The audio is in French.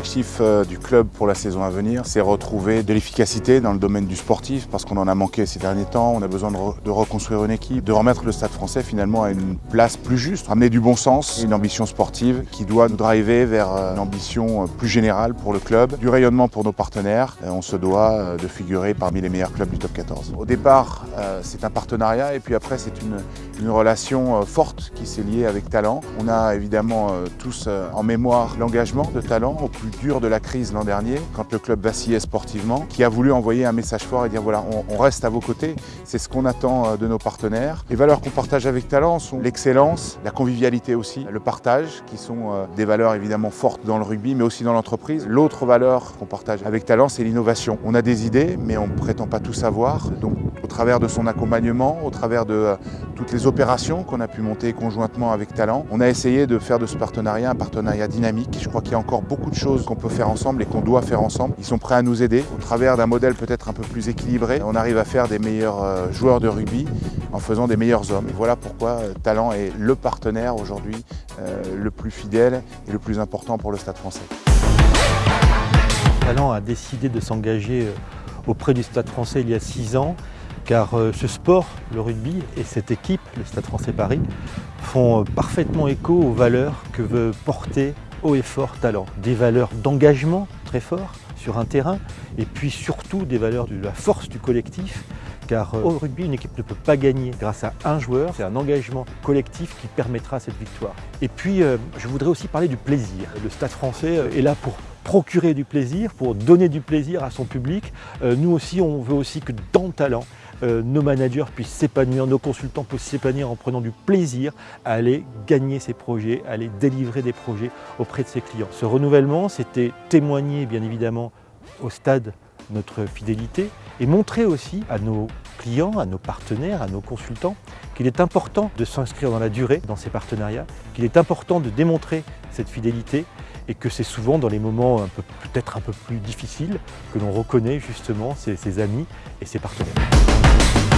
L'objectif euh, du club pour la saison à venir, c'est retrouver de l'efficacité dans le domaine du sportif, parce qu'on en a manqué ces derniers temps, on a besoin de, re de, reconstruire une équipe, de remettre le Stade français finalement à une place plus juste, ramener du bon sens, une ambition sportive qui doit nous driver vers euh, une ambition plus générale pour le club, du rayonnement pour nos partenaires, on se doit de figurer parmi les meilleurs clubs du top 14. Au départ, c'est un partenariat et puis après c'est une, une relation forte qui s'est liée avec Talent. On a évidemment tous en mémoire l'engagement de Talent au plus dur de la crise l'an dernier, quand le club vacillait sportivement, qui a voulu envoyer un message fort et dire voilà, on, reste à vos côtés, c'est ce qu'on attend euh, de nos partenaires. Les valeurs qu'on partage avec Talent sont l'excellence, la convivialité aussi, le partage, qui sont euh, des valeurs évidemment fortes dans le rugby, mais aussi dans l'entreprise. L'autre valeur qu'on partage avec Talent, c'est l'innovation. On a des idées, mais on ne prétend pas tout savoir. Donc, travers de son accompagnement, au travers de euh, toutes les opérations qu'on a pu monter conjointement avec Talent, on a essayé de faire de ce partenariat un partenariat dynamique. Je crois qu'il y a encore beaucoup de choses qu'on peut faire ensemble et qu'on doit faire ensemble. Ils sont prêts à nous aider. Au travers d'un modèle peut-être un peu plus équilibré, on arrive à faire des meilleurs euh, joueurs de rugby en faisant des meilleurs hommes. Voilà pourquoi euh, Talent est le partenaire aujourd'hui le plus fidèle et le plus important pour le Stade français. Talent a décidé de s'engager auprès du Stade français il y a six ans car ce sport, le rugby et cette équipe, le Stade français Paris, font parfaitement écho aux valeurs que veut porter haut et fort talent. Des valeurs d'engagement très fort sur un terrain et puis surtout des valeurs de la force du collectif car euh, au rugby, une équipe ne peut pas gagner grâce à un joueur. C'est un engagement collectif qui permettra cette victoire. Et puis, euh, je voudrais aussi parler du plaisir. Le Stade français euh, est là pour procurer du plaisir, pour donner du plaisir à son public. Nous aussi, on veut aussi que dans le talent, nos managers puissent s'épanouir, nos consultants puissent s'épanouir en prenant du plaisir à aller gagner ses projets, à aller délivrer des projets auprès de ses clients. Ce renouvellement, c'était témoigner bien évidemment au stade notre fidélité et montrer aussi à nos clients, à nos partenaires, à nos consultants qu'il est important de s'inscrire dans la durée dans ces partenariats, qu'il est important de démontrer cette fidélité et que c'est souvent dans les moments peut-être un peu plus difficiles que l'on reconnaît justement ses, amis et ses partenaires.